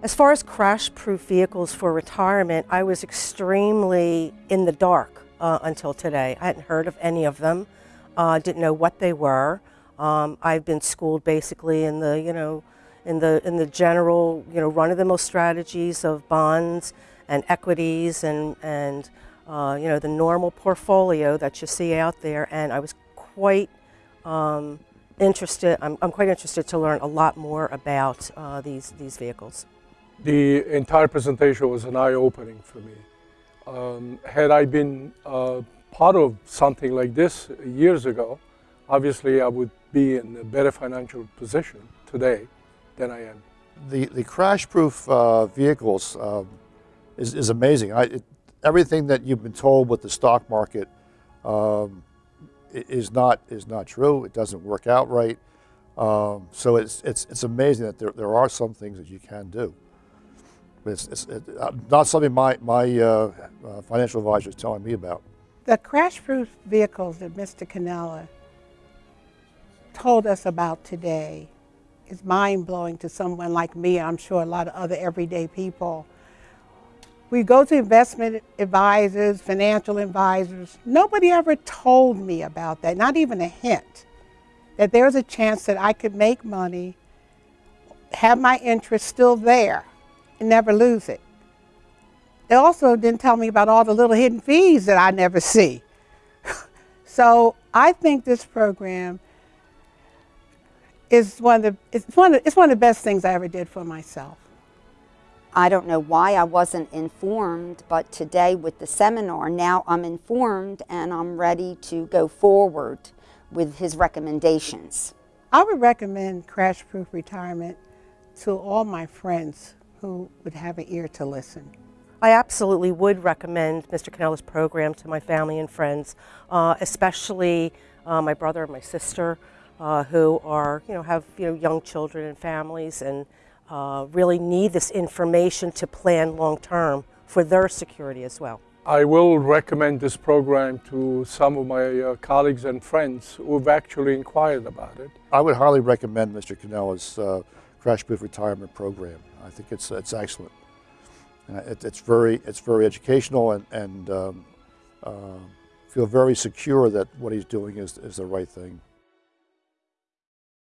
As far as crash-proof vehicles for retirement, I was extremely in the dark uh, until today. I hadn't heard of any of them, uh, didn't know what they were. Um, I've been schooled basically in the, you know, in the in the general, you know, run-of-the-mill strategies of bonds and equities and and uh, you know the normal portfolio that you see out there. And I was quite um, interested. I'm, I'm, quite interested to learn a lot more about uh, these these vehicles. The entire presentation was an eye-opening for me. Um, had I been uh, part of something like this years ago, obviously I would be in a better financial position today than I am. The, the crash-proof uh, vehicles uh, is, is amazing. I, it, everything that you've been told with the stock market um, is, not, is not true. It doesn't work out right. Um, so it's, it's, it's amazing that there, there are some things that you can do. It's, it's it, uh, not something my, my uh, uh, financial advisor is telling me about. The crash-proof vehicles that Mr. Cannella told us about today is mind-blowing to someone like me, I'm sure a lot of other everyday people. We go to investment advisors, financial advisors. Nobody ever told me about that, not even a hint, that there's a chance that I could make money, have my interest still there, and never lose it. They also didn't tell me about all the little hidden fees that I never see. so I think this program is one of the, it's one of, it's one of the best things I ever did for myself. I don't know why I wasn't informed, but today with the seminar, now I'm informed and I'm ready to go forward with his recommendations. I would recommend Crash Proof Retirement to all my friends who would have an ear to listen. I absolutely would recommend Mr. Cannella's program to my family and friends, uh, especially uh, my brother and my sister, uh, who are, you know, have you know young children and families, and uh, really need this information to plan long term for their security as well. I will recommend this program to some of my uh, colleagues and friends who've actually inquired about it. I would highly recommend Mr. Cannella's uh, Crash Proof Retirement Program. I think it's, it's excellent. Uh, it, it's, very, it's very educational and, and um, uh, feel very secure that what he's doing is, is the right thing.